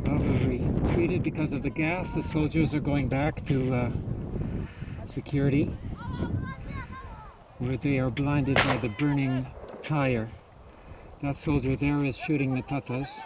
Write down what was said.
boundary retreated because of the gas. The soldiers are going back to uh, security where they are blinded by the burning tire. That soldier there is shooting the Tatas.